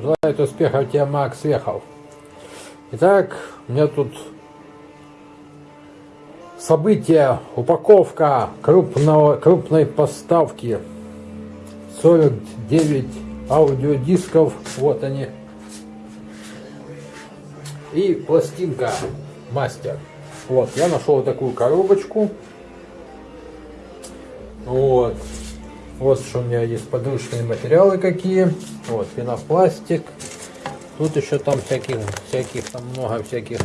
Желаю успехов тебе, Макс Вехов. Итак, у меня тут событие, упаковка крупного, крупной поставки. 49 аудиодисков, вот они. И пластинка мастер. Вот, я нашел вот такую коробочку. Вот. Вот что у меня есть подручные материалы какие. Вот, пенопластик. Тут еще там всяких, всяких, там много всяких.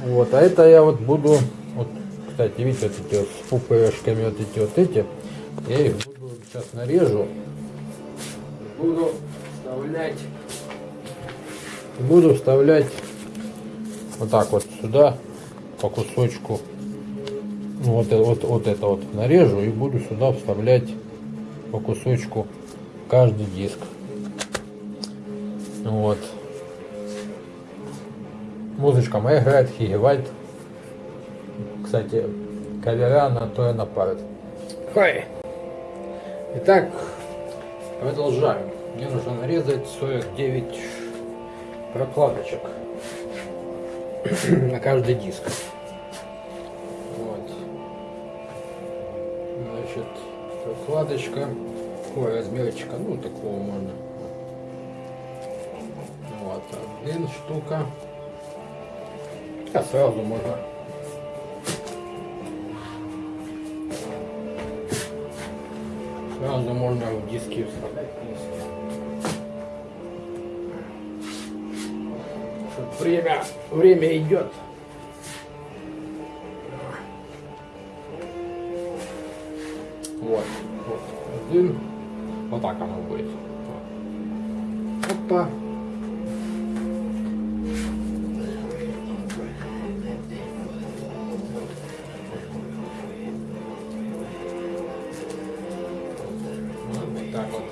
Вот, а это я вот буду, вот, кстати, видите, вот эти вот с пупырышками, вот эти вот эти. Я их буду сейчас нарежу. Буду вставлять, буду вставлять вот так вот сюда по кусочку вот, вот, вот это вот нарежу и буду сюда вставлять по кусочку каждый диск. Вот. Музычка моя играет Хигевальд. Кстати, кавера на то и напарит. Хай. Итак, продолжаем. Мне нужно нарезать 49 прокладочек на каждый диск. Прокладочка. Ой, размерчика, ну такого можно. Вот, один штука. А сразу можно. Сразу можно в диски вставлять. Время, время идет. Вот один. Вот так оно будет. Опа. Вот так вот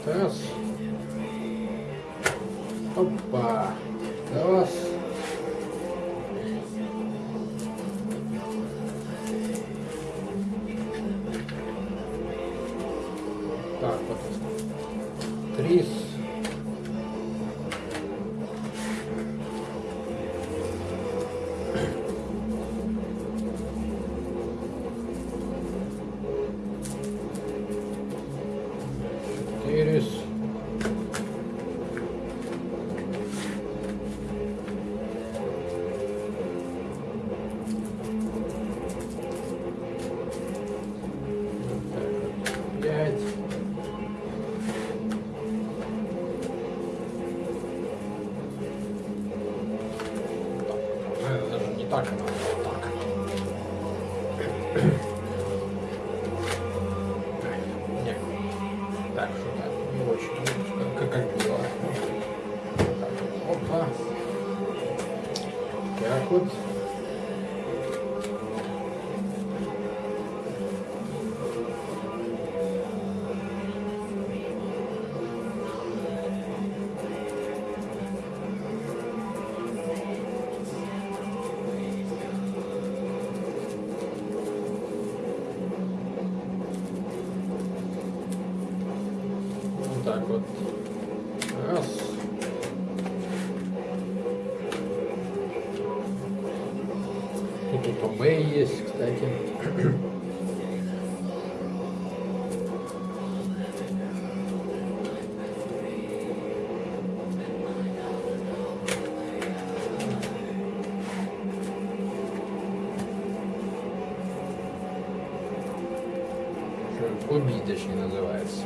Уби, точнее, называется.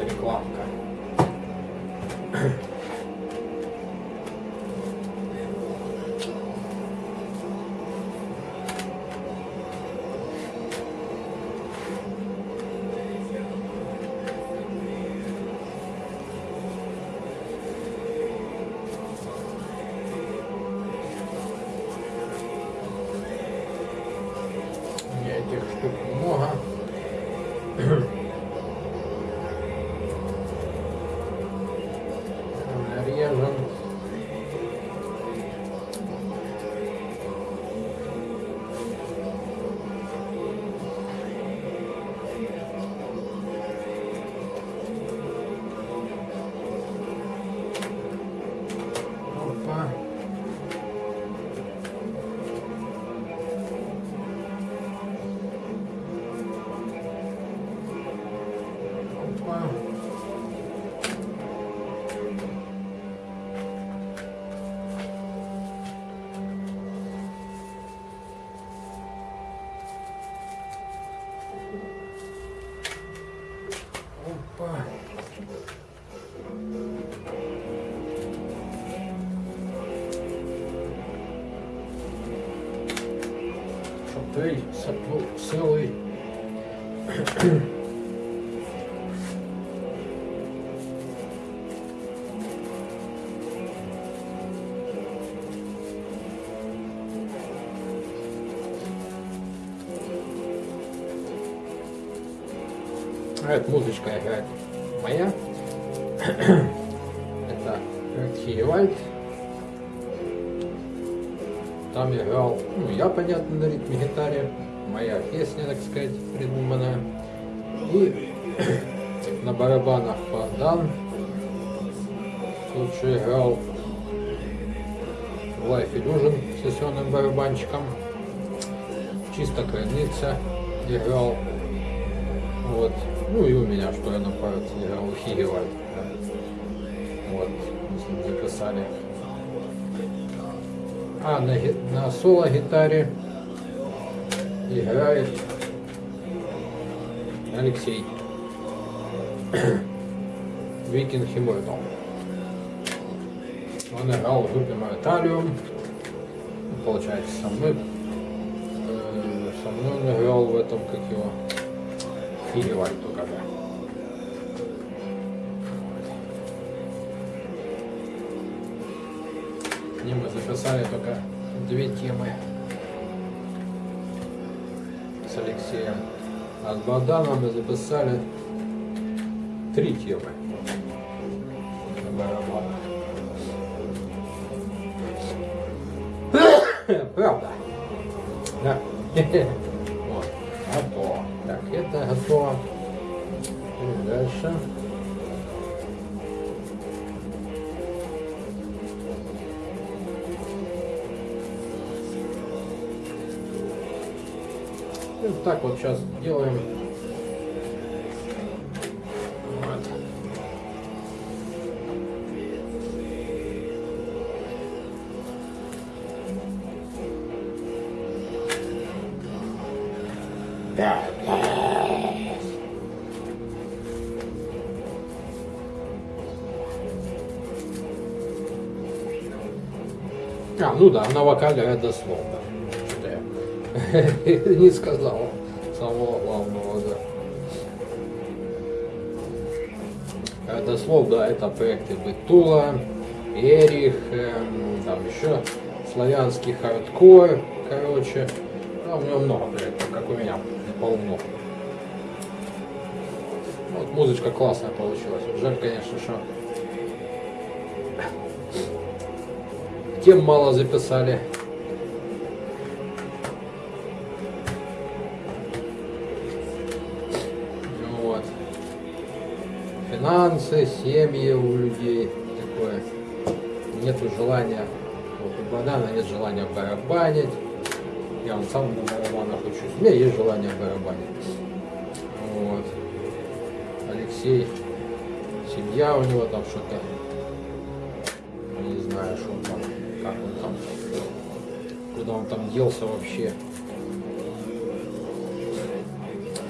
Рекламка. Эта музычка играет моя. Это Хиевальд. Там играл, ну, я, понятно, на ритме гитаре. Моя песня, так сказать, придуманная. И на барабанах Богдан. Тут же играл Life Illusion с сессионным барабанчиком. Чисто крыльница играл. Вот. Ну и у меня, что я на Хигевальд. Да. Вот, мы записали. А на, на соло-гитаре играет Алексей. Викинг Химоидал. Он играл в группе Мориталиум. Получается, со мной. Э, со мной он играл в этом, как его, Только, да. С ним мы записали только две темы с Алексеем. А с Богданом мы записали три темы так вот сейчас делаем. Вот. А, ну да, на вокале это я не сказал слов, да, это проекты Бетула, Эрих, эм, там еще славянский хардкор, короче. Да, у него много проектов, как у меня, полно. Вот музычка классная получилась. Жаль, конечно, что тем мало записали. Финансы, семьи у людей такое. Нету желания, вот у Богдана нет желания барабанить. Я он сам на барабанах учусь. У меня есть желание барабанить. Вот. Алексей, семья у него там что-то. Не знаю, что он там, как он там, куда он там делся вообще.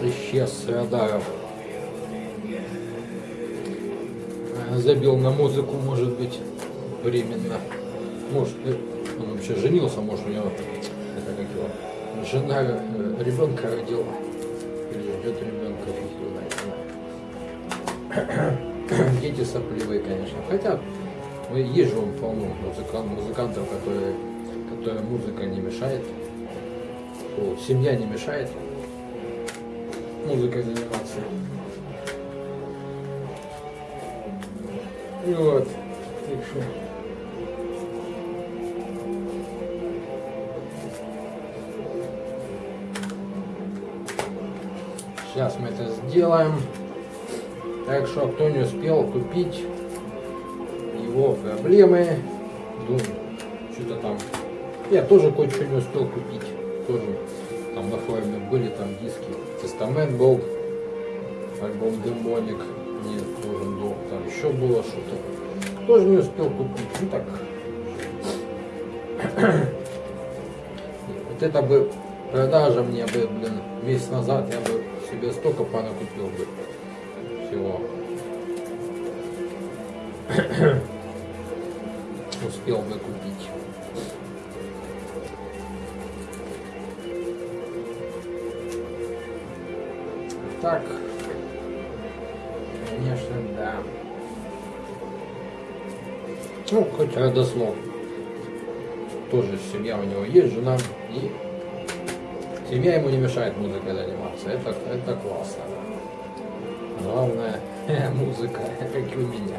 Исчез с радаров. Забил на музыку, может быть, временно. Может, э, он вообще женился, может, у него это как его, жена э, ребенка родила. Или ждет ребенка, фиг знает. Дети сопливые, конечно. Хотя ну, есть же он полно музыкант, музыкантов, которые, которые музыка не мешает. О, семья не мешает музыкой заниматься. Вот. Так что. Сейчас мы это сделаем. Так что, кто не успел купить его проблемы, ну, что-то там. Я тоже кое-что не успел купить. Тоже там на форуме были там диски. Тестамент был, альбом Демоник. Там еще было что-то. Тоже не успел купить. Ну так. вот это бы продажа мне бы, блин, месяц назад я бы себе столько понакупил бы всего. успел бы купить. Так. Ну, хоть родослов. Тоже семья у него есть, жена. И семья ему не мешает музыкой заниматься. Это, это классно. Главное, музыка, как и у меня.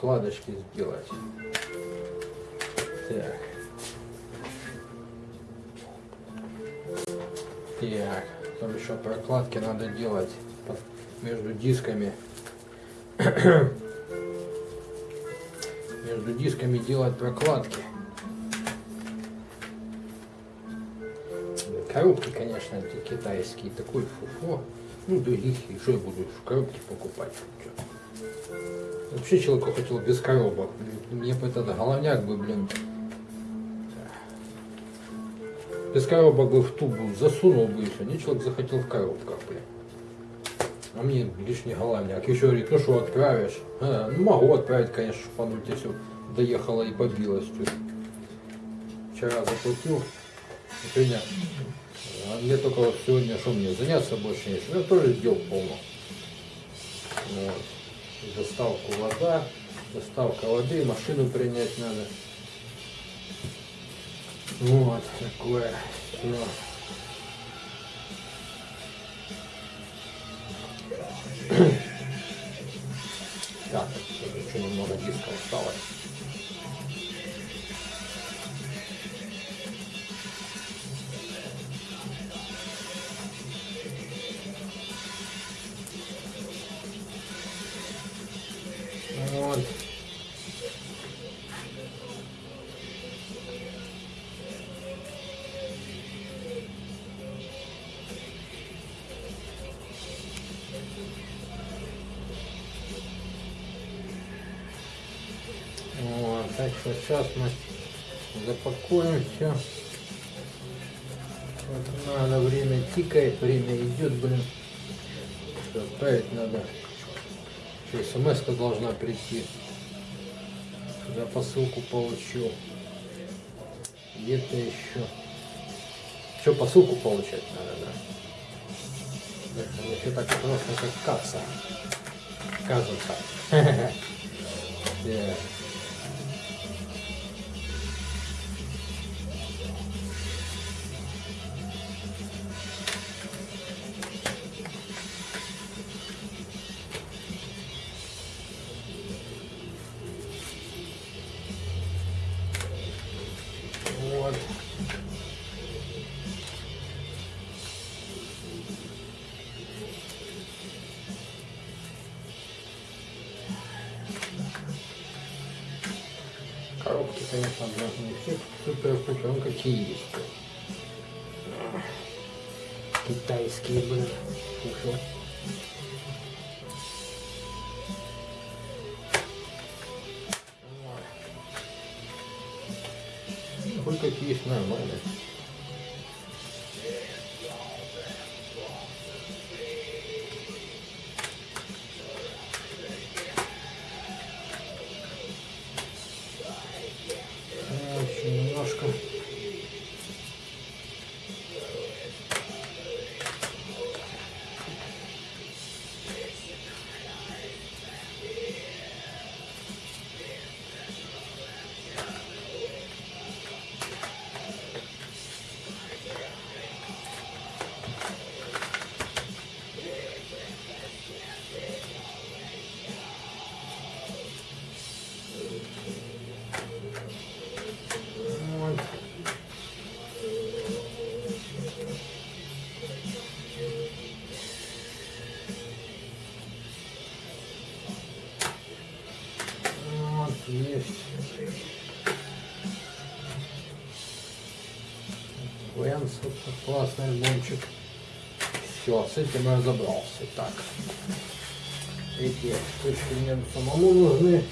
Прокладочки сделать. Так. Так, потом еще прокладки надо делать между дисками. между дисками делать прокладки. Коробки, конечно, китайские, такой фуфло. Ну, других, и что я буду в коробке покупать? Вообще человеку хотел без коробок. Мне бы этот головняк бы, блин, без коробок бы в тубу засунул бы все. Не человек захотел в коробках, блин. А мне лишний головняк. Еще говорит, ну что, отправишь? А, ну, могу отправить, конечно, тебе все доехало и побилось тут. Вчера заплатил. Сегодня. А мне только вот сегодня, что мне, заняться больше нечем. Я тоже дел полно. Вот. Доставку вода, доставка воды, машину принять надо. Вот, такое. всё. Так, еще немного диска осталось. Сейчас мы запакуем все. Вот надо, время тикает, время идет, блин. Всё, Отправить надо. Еще смс должна прийти. Я посылку получил. Где-то еще. Что посылку получать надо, да? Это еще так просто, как касса. Кажется. Да. Такой классный альбомчик. Все, с этим я разобрался. Так. Эти штучки мне самому нужны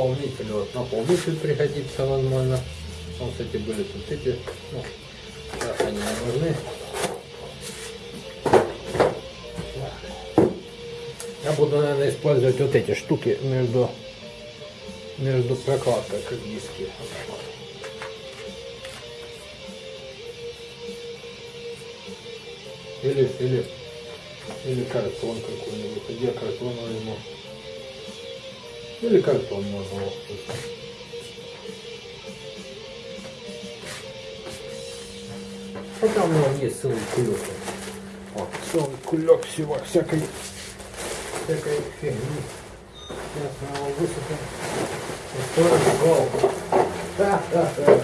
наполнитель, вот наполнитель пригодится, возможно. Вот, кстати, были тут эти, ну, сейчас они не нужны. Я буду, наверное, использовать вот эти штуки между, между прокладкой, как диски. Или, или, или картон какой-нибудь. Где картон возьму? Или картон можно вот тут. Хотя у меня есть целый кулек. Вот, целый кулек всего, всякой, всякой фигни. Сейчас мы его высыпем. Устроим голову. Да, да, да.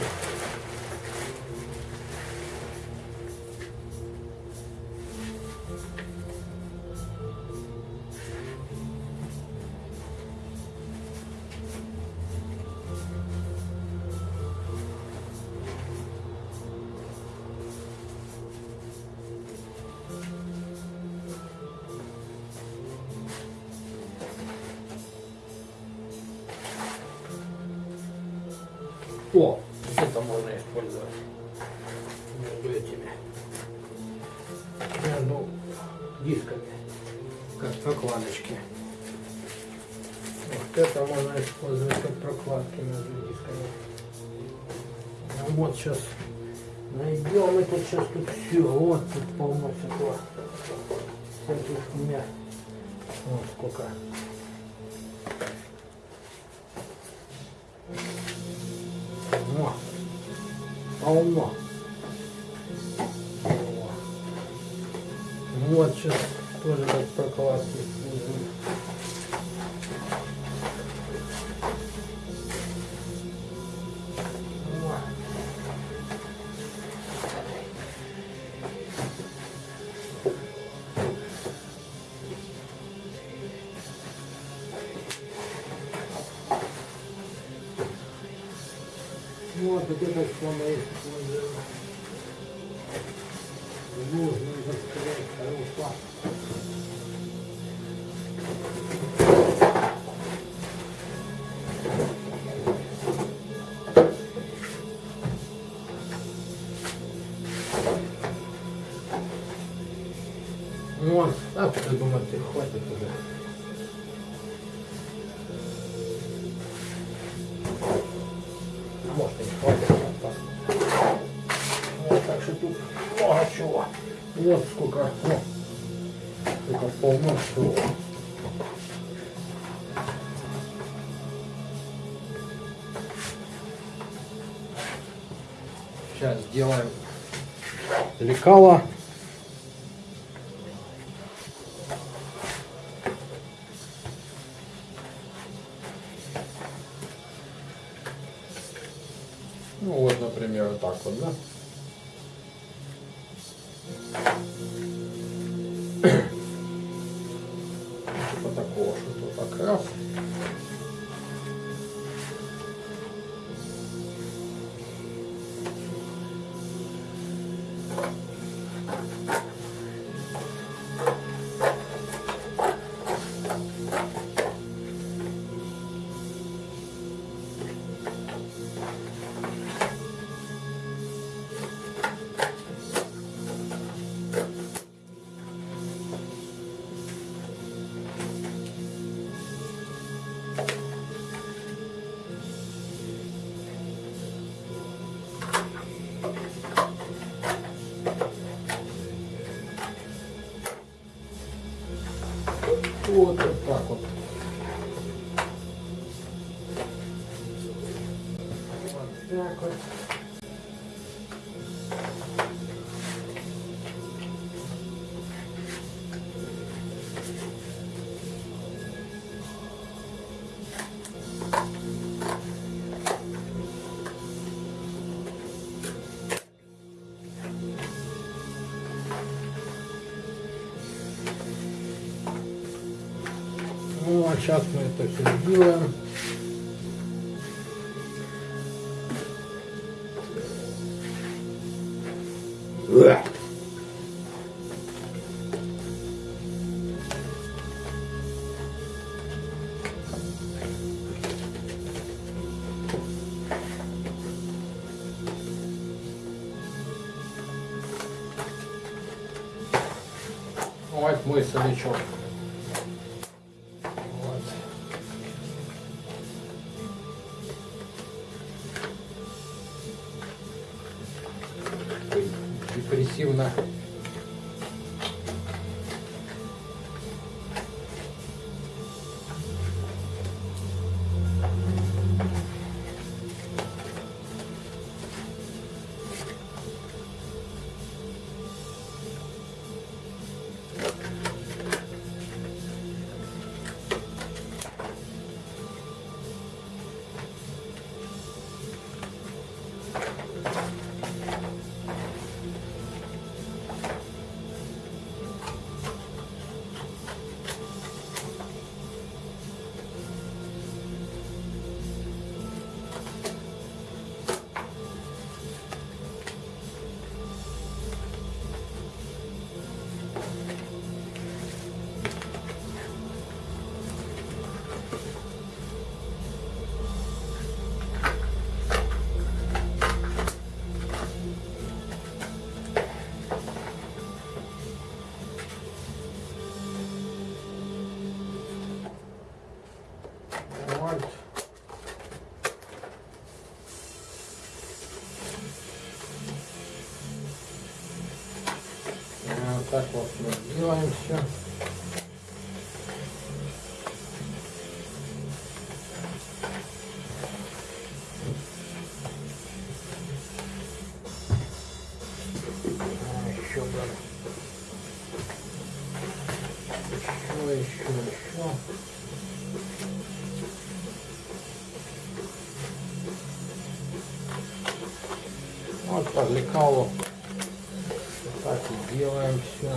Что тут много чего. Вот сколько. О, сколько полно всего. Сейчас сделаем лекало. Сделаем. Вот мой солячок. Вот лекалу. Вот так и делаем все.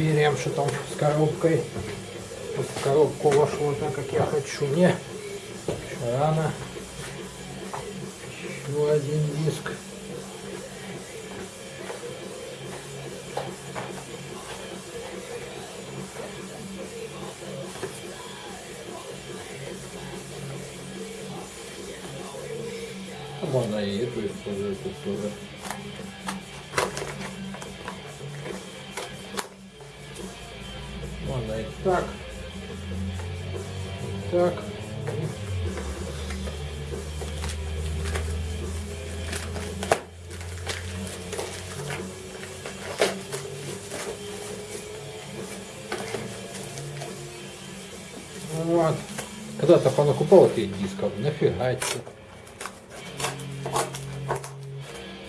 Померяем, что там с коробкой. Вот в коробку вошло так, как я хочу. Не, рано. Этих дисков, нафига это?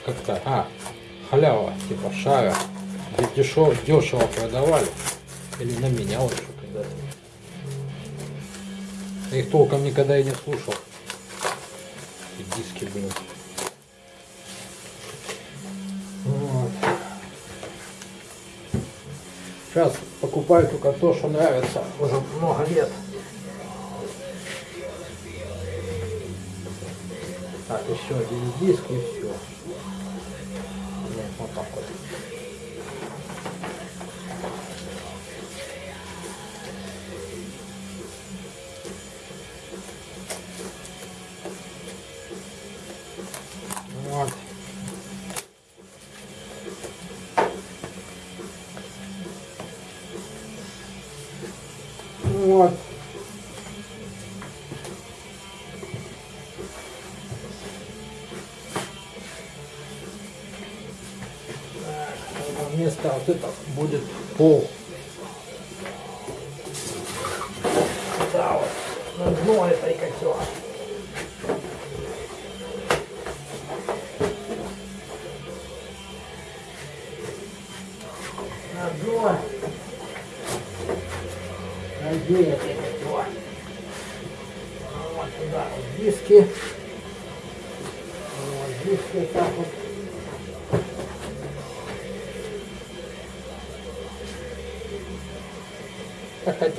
как-то, а, халява, типа шара, дешево, дешево продавали, или на меня вот когда-то. Я их толком никогда и не слушал. И диски, блин. Вот. Сейчас покупаю только то, что нравится уже много лет. Так, еще один диск и все. Вот это будет пол.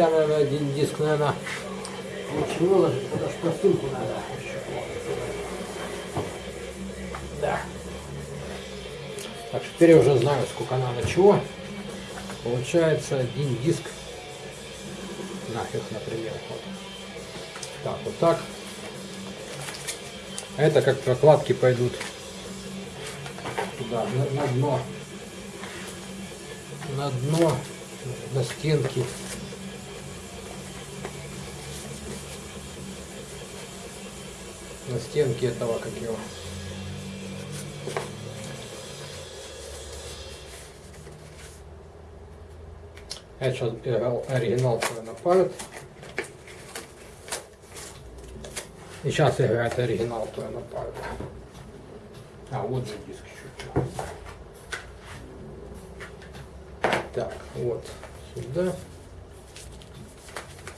Хотя, наверное, один диск, наверное, лучше выложить, потому что пластинку надо Да. Так, теперь я уже знаю, сколько надо чего. Получается один диск. Нафиг, например. Вот. Так, вот так. Это как прокладки пойдут туда, на, на дно. На дно, на стенки. На стенке этого, как его. Я сейчас играл оригинал на парт. И сейчас играет оригинал на парт. А, вот же диск еще. Так, вот сюда.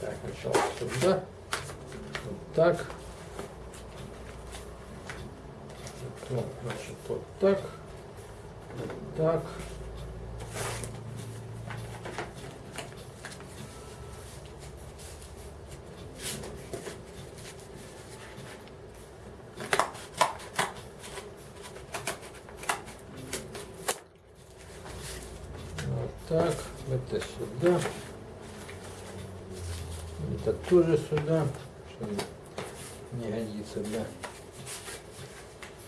Так, сначала сюда. Вот так. Вот, значит, вот так, вот так. Так, это сюда. Это тоже сюда, что не годится для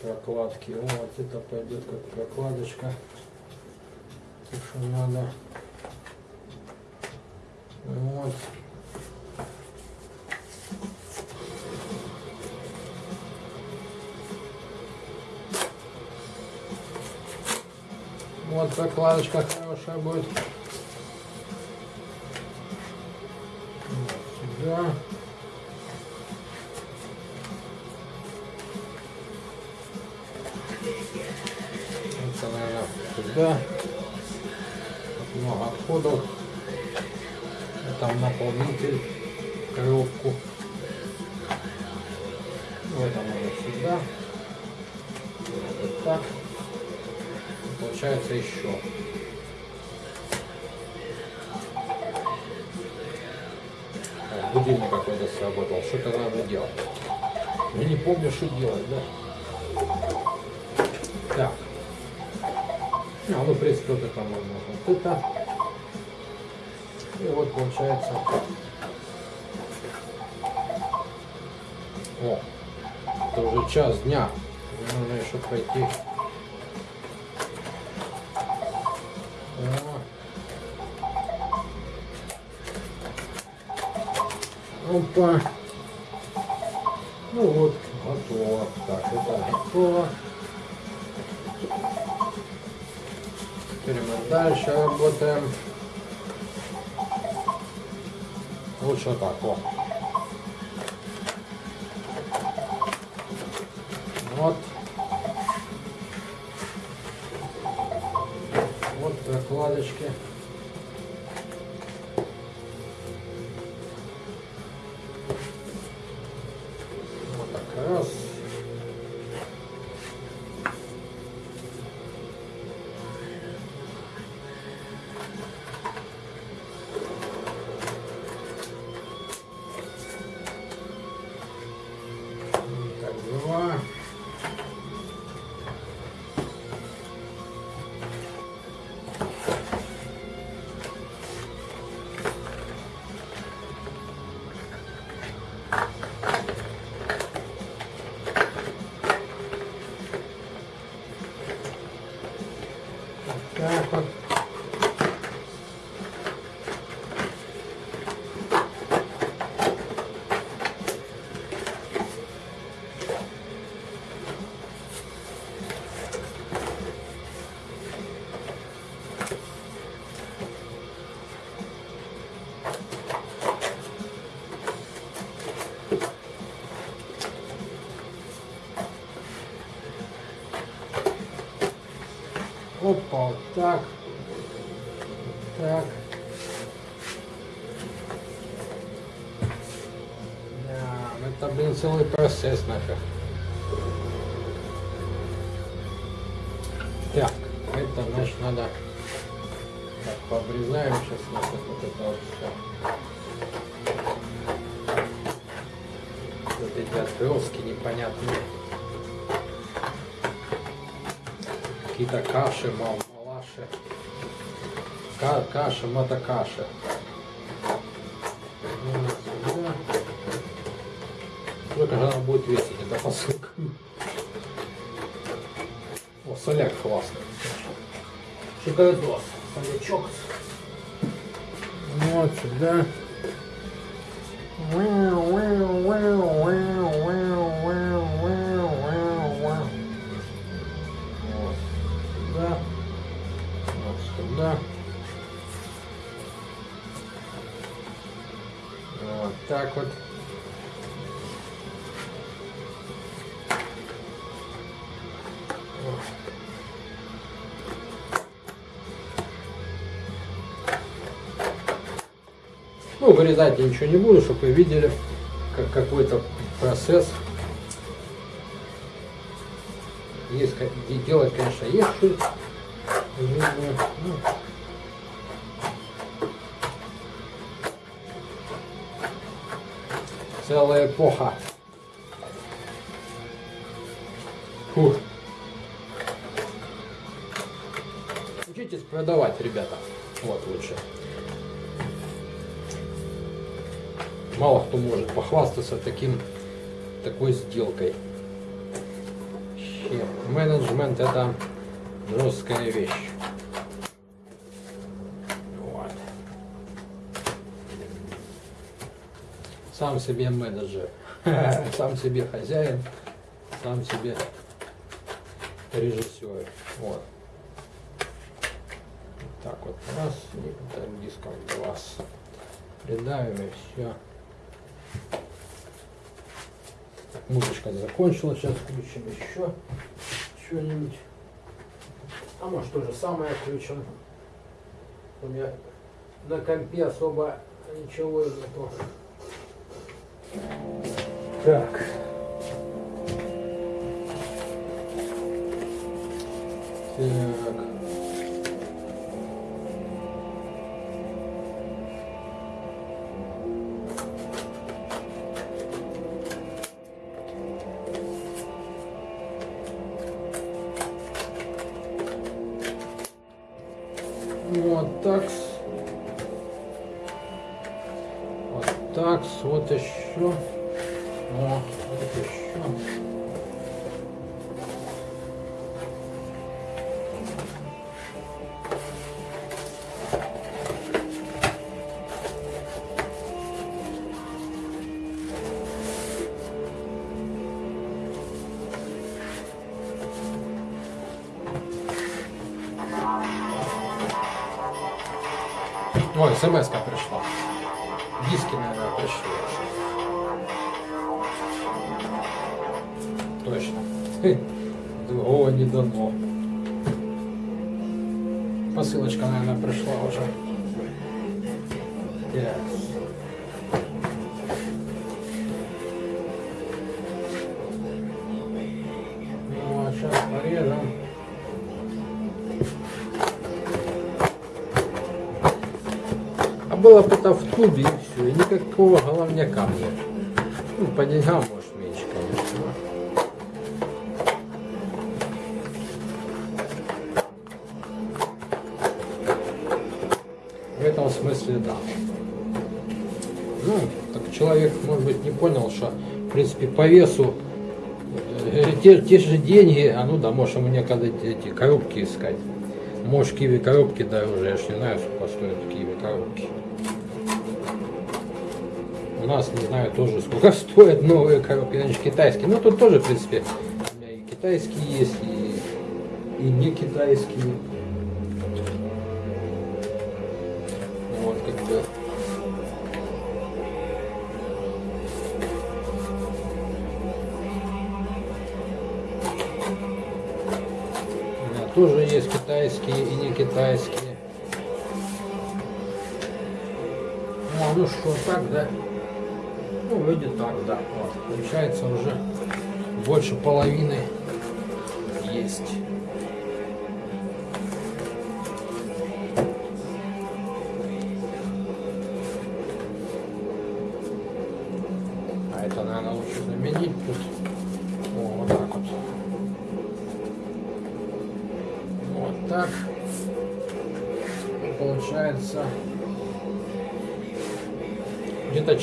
прокладки. Вот это пойдет как прокладочка. Так что надо. Вот. Вот прокладочка хорошая будет. Сработал. Что-то надо делать. Я не помню, что делать, да? Так. А, ну, в принципе, вот это можно. Вот это. И вот получается. О, это уже час дня. Мне нужно еще пройти. Опа. Ну вот, готово. Так, это готово. Теперь мы дальше работаем. Лучше вот так, о. Вот. Вот прокладочки. Так. Так. Да, это, блин, целый процесс нафиг. Так, это значит надо так, пообрезаем сейчас нафиг вот это вот все. Вот эти отброски непонятные. Какие-то каши, мал, малаши. Ка каша. Вот сюда. Сколько же она будет весить, эта посылка? О, соляк классный. Шоколадос. Солячок. Вот сюда. Вот вырезать я ничего не буду, чтобы вы видели, как какой-то процесс. Есть, как- де- делать, конечно, есть что. в жизни. Ну, Целая эпоха. Фух. Учитесь продавать, ребята. Вот лучше. Кто может похвастаться таким, такой сделкой. Вообще, Менеджмент это жесткая вещь. Вот. Сам себе менеджер, сам себе хозяин, сам себе режиссер. Вот. Так вот раз, и так диском глаз. Придавим и все. Так, музычка закончилась, сейчас включим еще что-нибудь. А может то же самое включим. У меня на компе особо ничего нету. Так. Так. Так. Вот еще. О, вот еще. Ой, смс пришла. Другого не дано. Посылочка, наверное, пришла уже. Так. Ну, а сейчас порежем. А было бы это в тубе и все, и никакого головняка нет. Ну, по деньгам, может, меньше, конечно. В этом смысле, да. Ну, так человек, может быть, не понял, что, в принципе, по весу э, те, те же деньги, а ну да, можешь ему некогда эти коробки искать. Может, киви коробки дороже, я ж не знаю, сколько стоят киви коробки. У нас, не знаю, тоже сколько стоят новые коробки, значит, китайские. Ну, тут тоже, в принципе, у меня и китайские есть, и, и не китайские. Тоже есть китайские и не китайские. А ну что, так, да? Ну, выйдет так, да. Вот. Получается уже больше половины есть.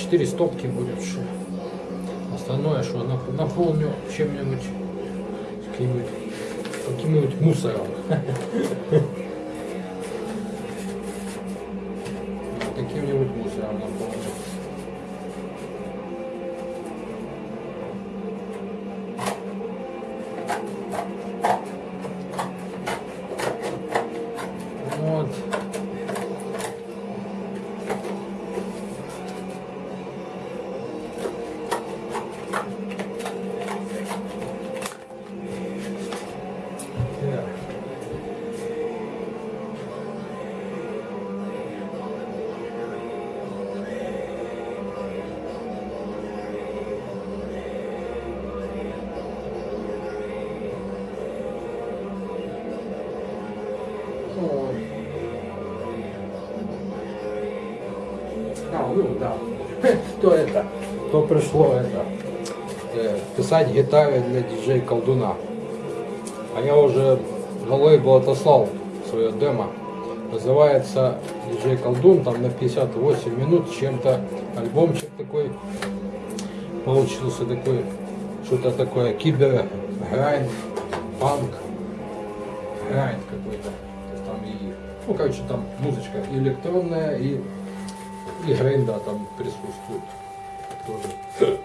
4 стопки будет. Что. Остальное, что нап- наполню чем-нибудь, каким-нибудь мусором. гитары для диджей колдуна. А я уже на лейбл отослал свое демо. Называется диджей колдун, там на 58 минут чем-то альбомчик такой получился такой, что-то такое кибер, грайнд, панк, грайнд какой-то. Там и, ну короче там музычка и электронная, и, и грайнда там присутствует тоже.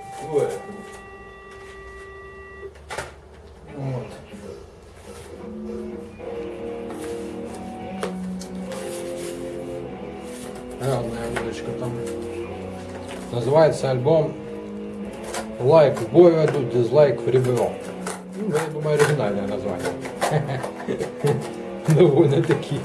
Называется альбом Лайк в бороду, дизлайк в ребро. Ну, я думаю, оригинальное название. Довольно таки.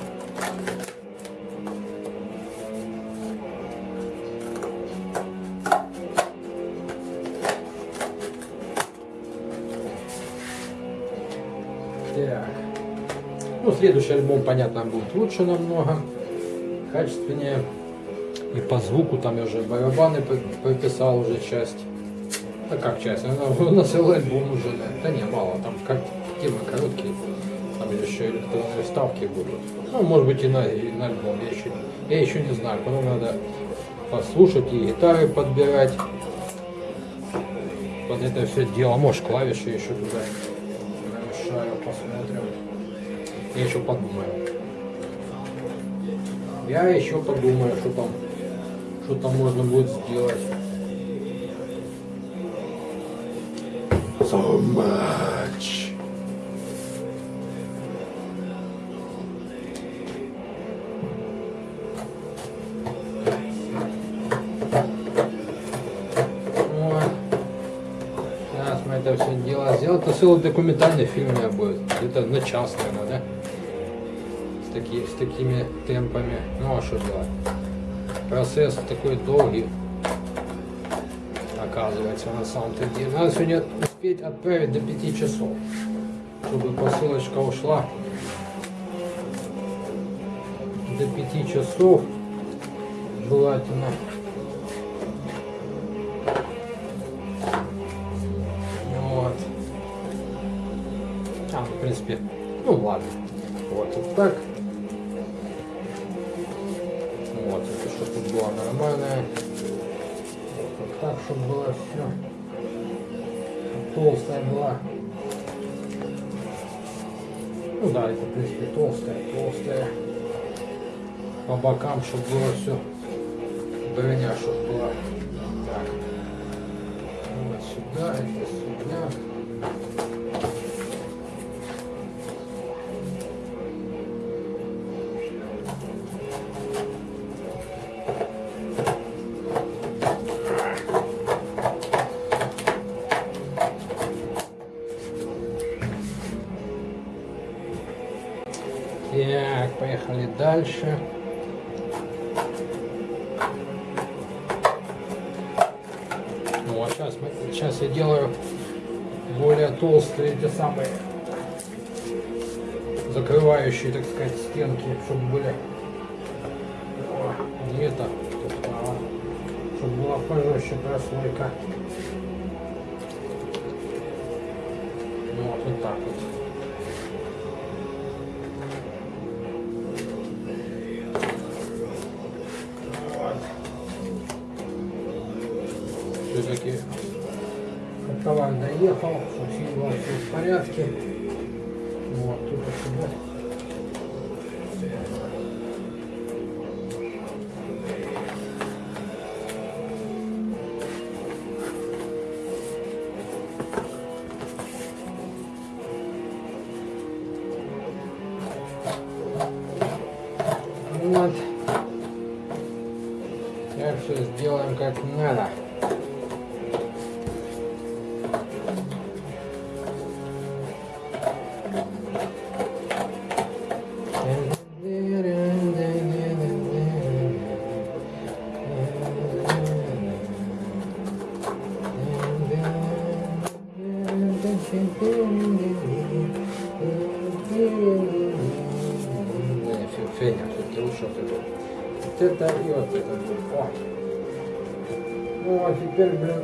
Так. Ну, следующий альбом, понятно, будет лучше намного, качественнее. И по звуку там я уже барабаны прописал уже часть. А как часть? Она на целый альбом уже, да. Да не, мало, там как темы короткие. Там еще электронные ставки будут. Ну, может быть и на, и на альбом, я еще, я еще не знаю. Потом надо послушать и гитары подбирать. Под это все дело. Может клавиши еще туда намешаю, посмотрим. Я еще подумаю. Я еще подумаю, что там, что там можно будет сделать. So much. Вот. Сейчас мы это все дело сделаем. Это целый документальный фильм у меня будет. Где-то на час, наверное, да? С, таки, с такими темпами. Ну а что делать? Процесс такой долгий. Оказывается, на самом-то деле. Надо сегодня успеть отправить до 5 часов. Чтобы посылочка ушла. До 5 часов. Желательно. Вот. А, в принципе, ну ладно. Вот, вот так. Было нормальное. Вот, так, чтобы было все. Толстая была. Ну да, это, в принципе, толстая, толстая. По бокам, чтобы было все. Броня, чтобы была. Так. Вот сюда, это сюда. Дальше. Вот сейчас, мы, сейчас я делаю более толстые эти самые закрывающие, так сказать, стенки, чтобы были не это, а, чтобы была пожестче прослойка. Вот, вот так вот. Товар доехал, у вас все в порядке. Вот, тут сюда. Вот. Так все сделаем как надо. Феня, все-таки лучше вот это. Вот это и вот это. О. Ну, а теперь, блин,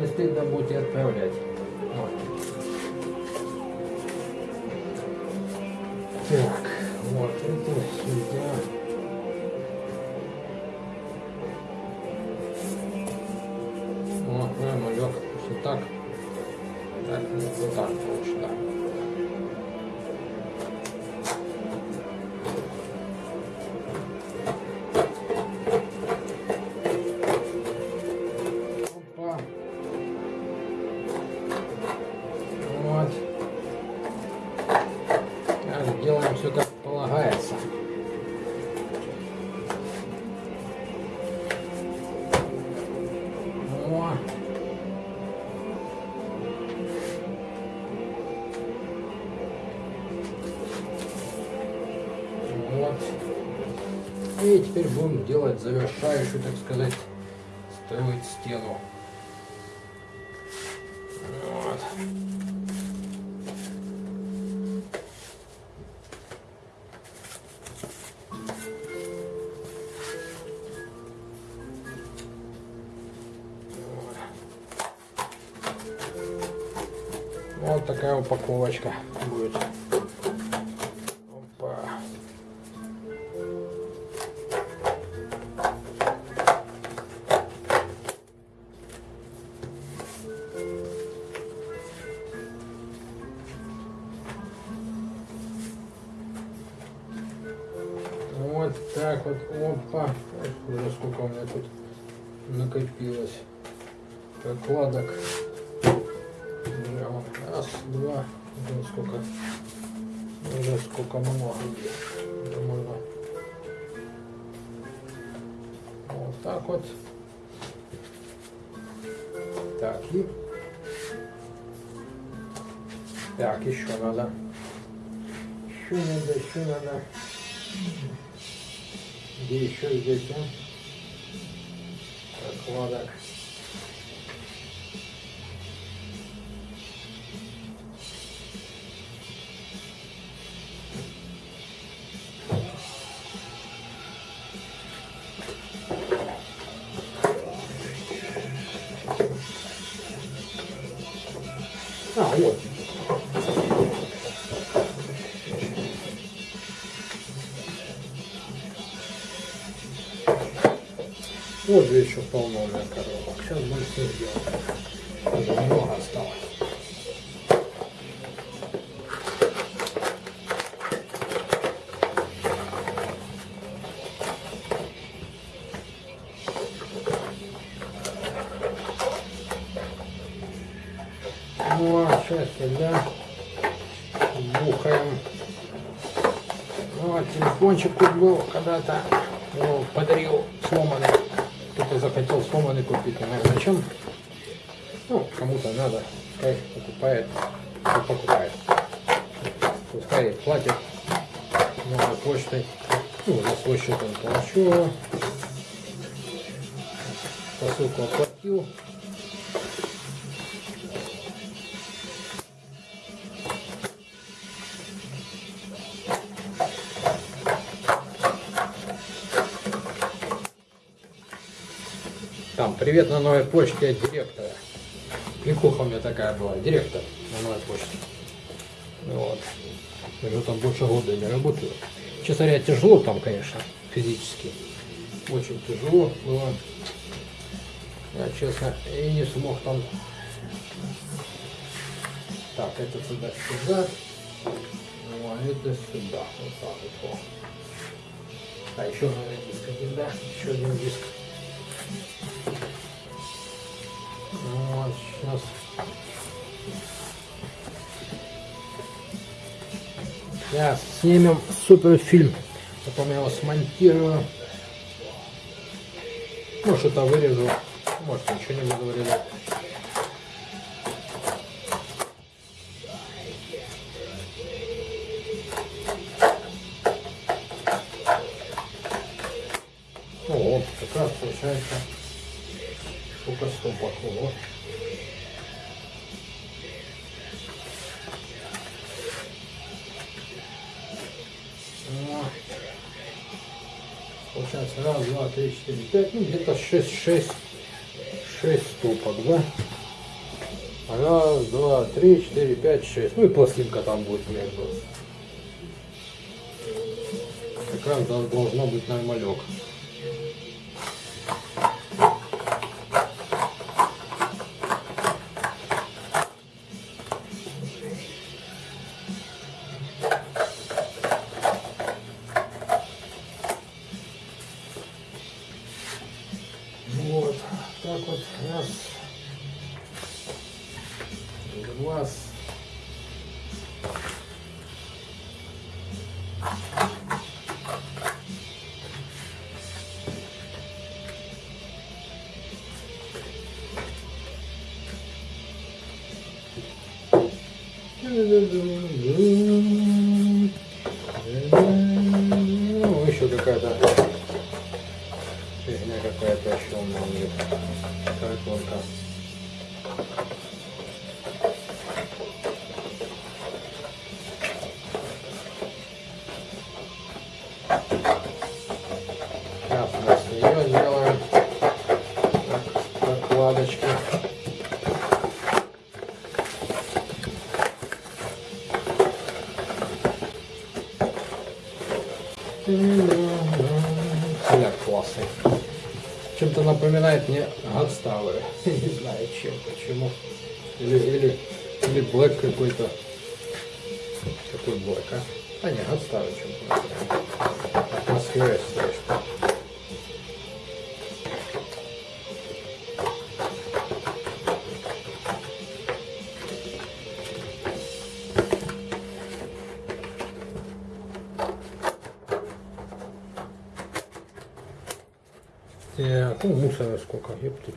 не стыдно будет отправлять. Вот. Так, Так, ну, теперь будем делать завершающую, так сказать, строить стену. Вот раз, два, уже сколько, уже сколько много можно вот так вот. Так, и так, еще надо. Еще надо, еще надо. Где еще здесь, а? Прокладок. Вот же еще полно у меня коробок. Сейчас будем все сделать. Уже много осталось. Ну, а сейчас сюда бухаем. Ну, а телефончик тут был когда-то. Его подарил сломанный. Купить. Не знаю зачем. Ну, кому-то надо. Пускай покупает. Кто покупает. Пускай платит новой почтой. Ну, за свой счет он плачу. Посылку оплатил. Привет на новой почте от директора. Кликуха у меня такая была, директор на новой почте. Вот. Я там больше года не работаю. Честно говоря, тяжело там, конечно, физически. Очень тяжело было. Я, честно, и не смог там... Так, это сюда, сюда. Ну, а это сюда. Вот так вот. А еще, наверное, диск один, да? Еще один диск. Вот, сейчас. Сейчас снимем суперфильм. Потом я его смонтирую. Может, это вырежу. Может, ничего не буду вырезать. О, как раз получается сколько стопок. Вот. 5, ну где-то 6, 6, 6 стопок, да? Раз, два, три, четыре, пять, шесть. Ну и пластинка там будет между. Как раз должно быть нормалек. Накладочки. Цвет классный. Чем-то напоминает мне Godstower. Не знаю чем, почему. Или, или, или Black какой-то. Какой Black, а? А не, Godstower чем-то. Атмосфера, ну мусора сколько, ёпты.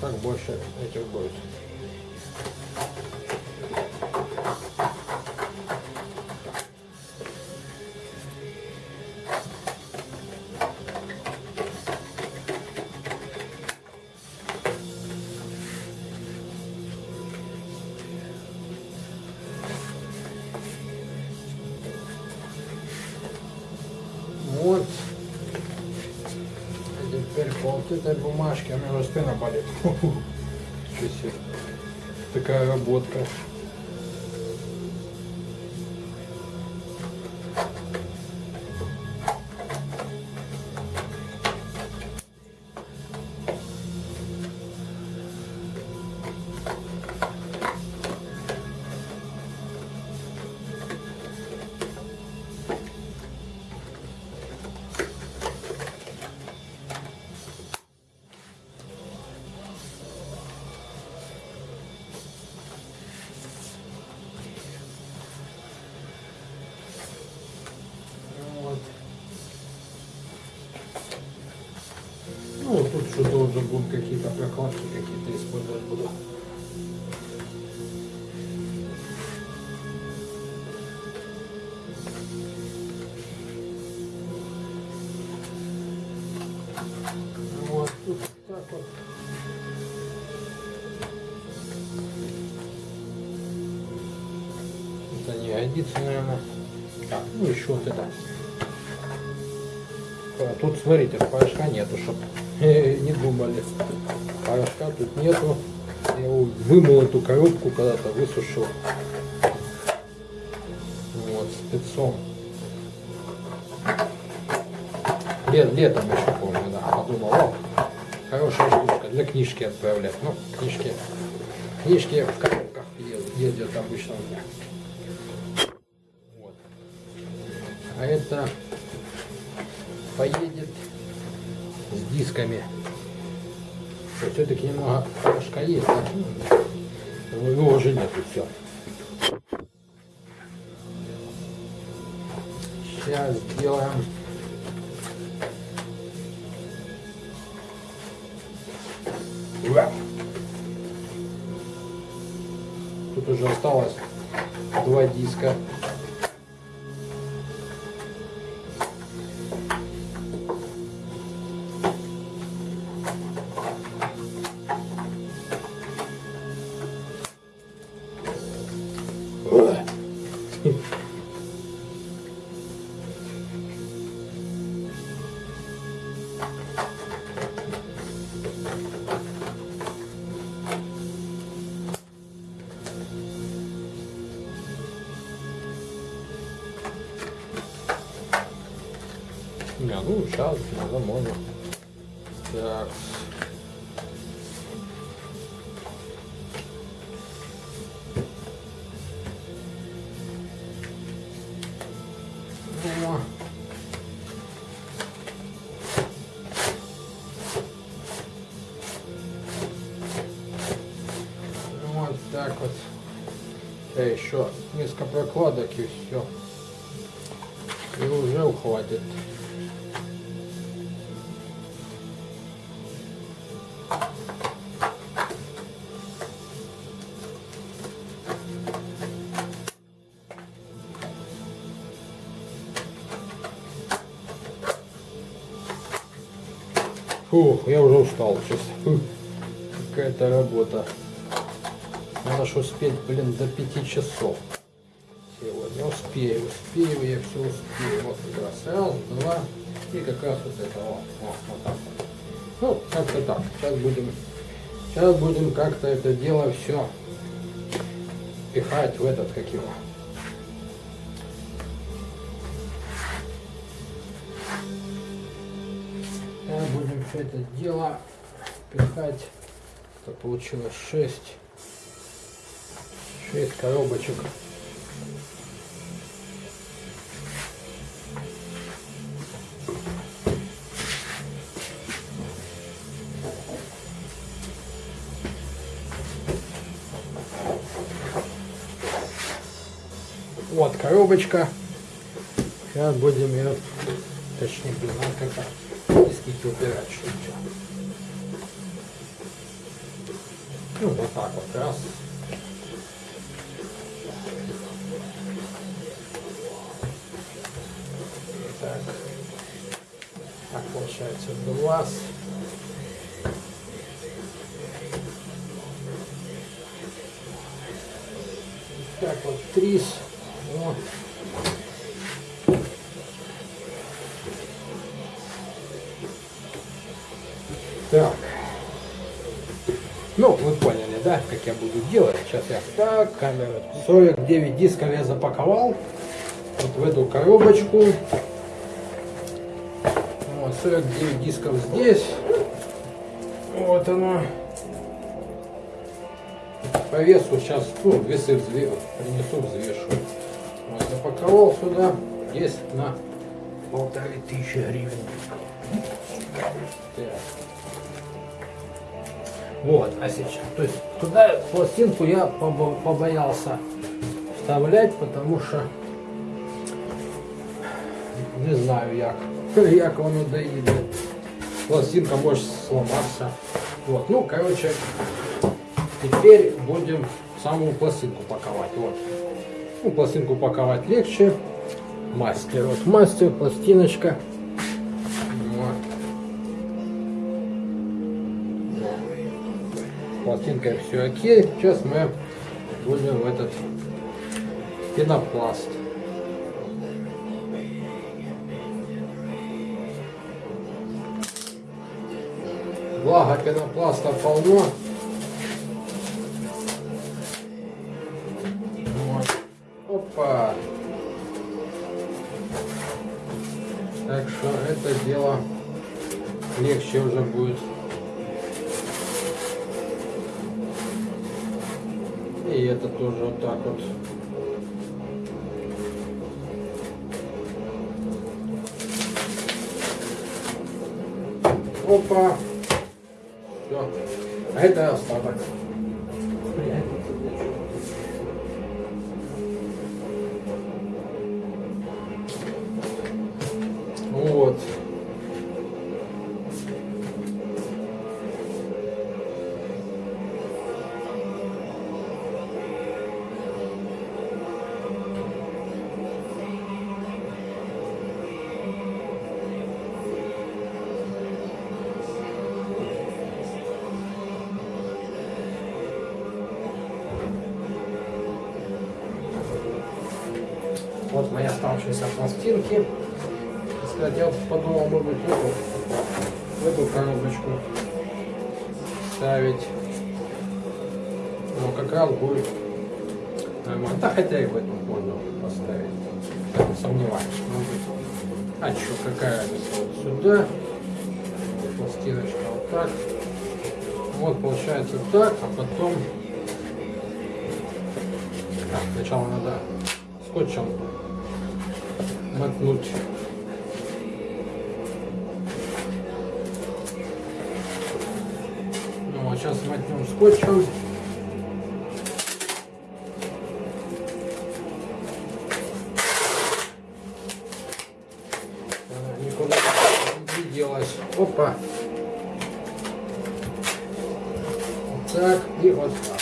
Так больше этих будет. Этой бумажке, у меня спина болит. Такая работка. Смотрите, порошка нету, чтоб не думали. Порошка тут нету. Я вымыл эту коробку когда-то, высушил. Вот, спецом. Лет, летом еще помню, да. Подумал, о, хорошая штучка для книжки отправлять. Ну, книжки, книжки в коробках ездят обычно у меня. Вот. А это поедет с дисками. Все-таки немного порошка есть, но его уже нету, все. Сейчас сделаем! Тут уже осталось два диска. Прокладок и все. И уже ухватит. Фух, я уже устал. Фух, Какая-то работа. Надо ж успеть, блин, до пяти часов. Успею, успею, я все успею. Вот как раз раз, два, и как раз вот это, вот, вот, вот так вот. Ну, как-то так. Сейчас будем, сейчас будем как-то это дело все пихать в этот, как его. Сейчас будем все это дело пихать. Это получилось 6. 6 коробочек. Коробочка. Сейчас будем ее, точнее, надо как-то диски убирать. Ну, вот так вот раз. Так. Так получается два. Так вот, три. Я буду делать. Сейчас я так, камера. 49 дисков я запаковал. Вот в эту коробочку. Вот, 49 дисков здесь. Вот оно. По весу сейчас, ну, весы взве... принесу, взвешу. Вот, запаковал сюда. Здесь на полторы тысячи гривен. Так. Вот, а сейчас, то есть туда пластинку я побо- побоялся вставлять, потому что не знаю як, як воно доїде. Пластинка может сломаться. Вот, ну, короче, теперь будем саму пластинку паковать. Вот. Ну, пластинку паковать легче. Мастер, вот мастер, пластиночка. Вот. Пластинкой все окей. Сейчас мы будем в этот пенопласт. Благо пенопласта полно. Опа. Так что это дело легче уже будет. И это тоже вот так вот. Опа. Все. А это остаток. Получается так, а потом... Так, сначала надо скотчем мотнуть. Ну, а сейчас мотнем скотчем. Не делась. Опа. Вот так и вот так.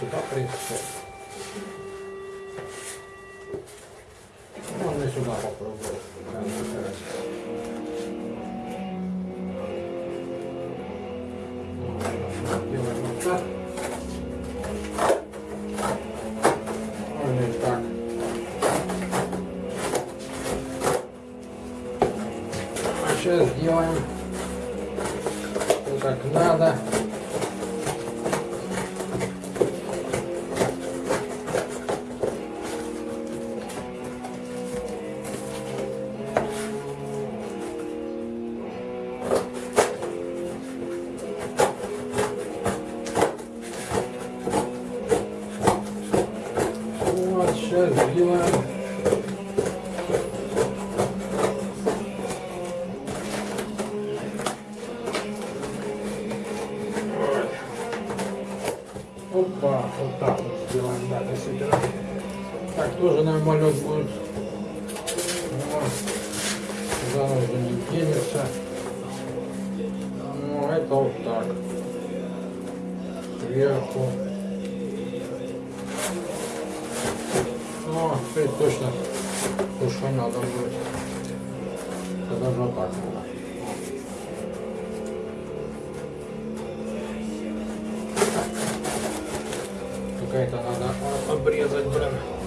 Можно и Так тоже нормально будет. Сюда уже не денется. Ну, это вот так. Сверху. О, теперь точно то, что надо будет. Это даже вот так надо. Какая-то надо обрезать, блин.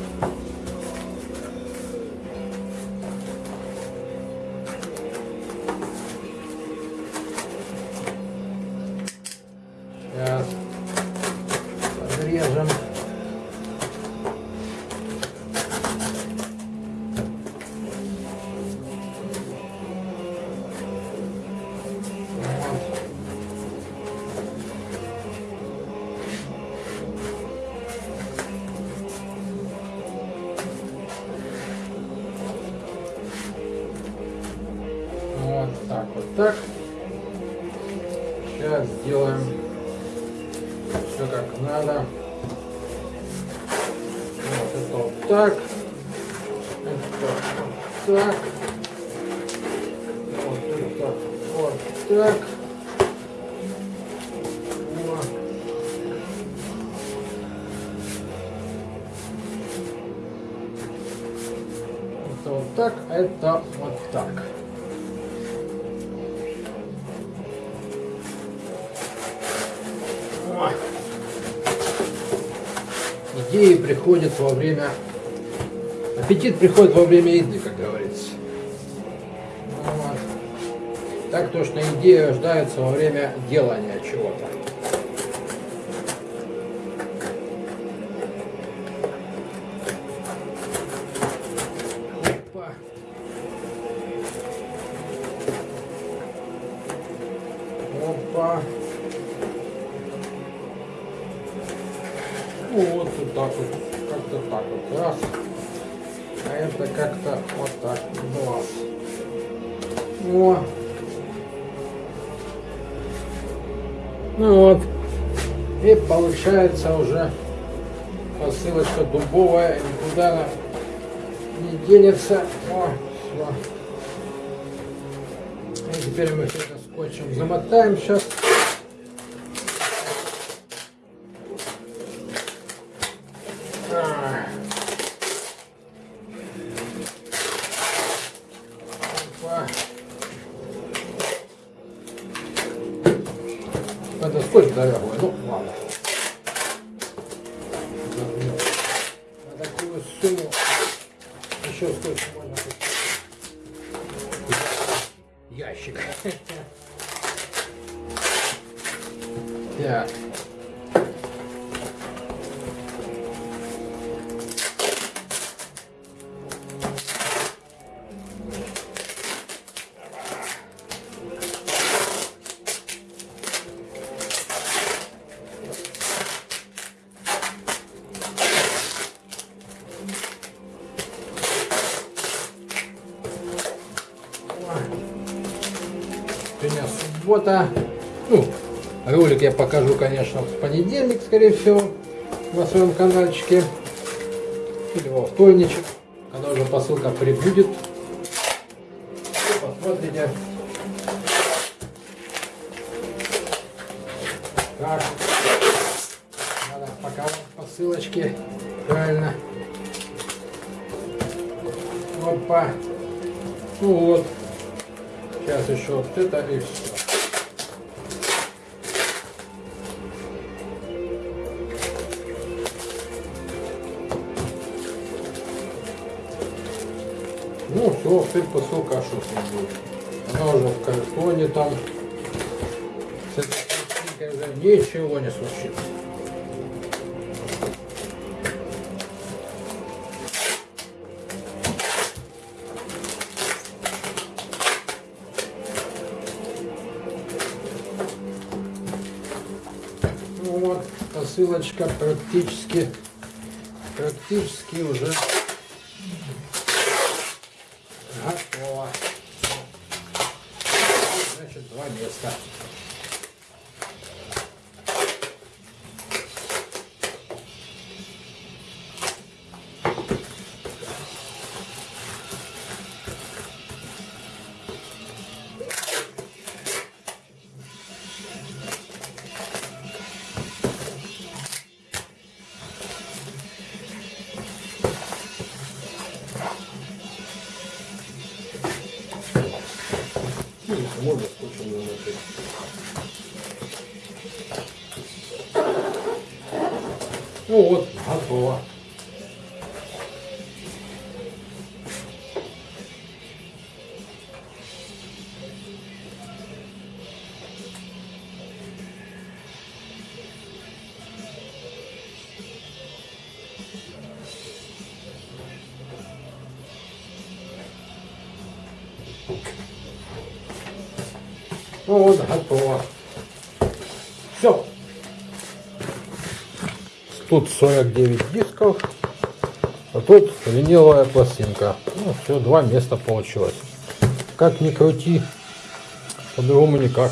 Идеи приходят во время... Аппетит приходит во время еды, как говорится. Вот. Так точно идеи рождаются во время делания чего-то. Опа. Опа. Так вот, как-то так вот, раз. А это как-то вот так, глаз. О. Ну вот. И получается уже посылочка дубовая, никуда она не денется. О, все. И теперь мы все это скотчем замотаем сейчас. Покажу, конечно, в понедельник, скорее всего, на своем каналчике. Или во вторничек, когда уже посылка прибудет. Посмотрите, как надо паковать посылочки правильно. Опа. Ну вот. Сейчас еще вот это и все. Ну все, теперь посылка шутка будет. Она уже в картоне там. С этой уже ничего не случится. Ну вот, посылочка практически, практически уже готово. Все. Тут 49 дисков, а тут виниловая пластинка. Ну, все, два места получилось. Как ни крути, по-другому никак.